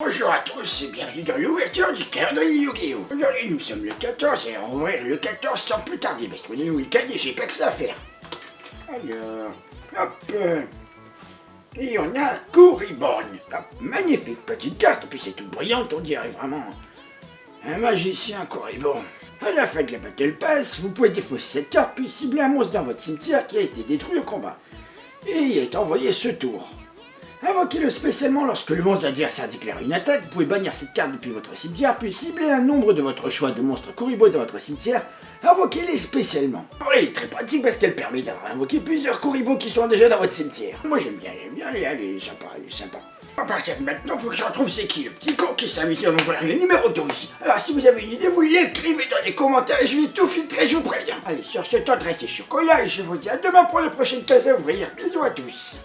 Bonjour à tous et bienvenue dans l'ouverture du calendrier Yu-Gi-Oh! Aujourd'hui nous sommes le 14 et on va ouvrir le 14 sans plus tarder parce qu'on est le week-end et j'ai pas que ça à faire. Alors, hop euh, Et on a Corriborn. Hop, magnifique petite carte, puis c'est toute brillante, on dirait vraiment un magicien Corriborn. À la fin de la Battle Pass, vous pouvez défausser cette carte puis cibler un monstre dans votre cimetière qui a été détruit au combat. Et il est envoyé ce tour. Invoquez-le spécialement lorsque le monstre adversaire déclare une attaque. Vous pouvez bannir cette carte depuis votre cimetière, puis cibler un nombre de votre choix de monstres Kuribo dans votre cimetière. Invoquez-les spécialement. Elle est très pratique parce qu'elle permet d'avoir invoqué plusieurs Kuribo qui sont déjà dans votre cimetière. Moi j'aime bien, j'aime bien, elle est sympa, est sympa. À partir de maintenant, faut que je retrouve c'est qui le petit con qui amusé à m'ouvrir le numéro 12. Alors si vous avez une idée, vous l'écrivez dans les commentaires et je vais tout filtrer, je vous préviens. Allez, sur ce temps, restez chocolat et je vous dis à demain pour la prochaine case à ouvrir. Bisous à tous.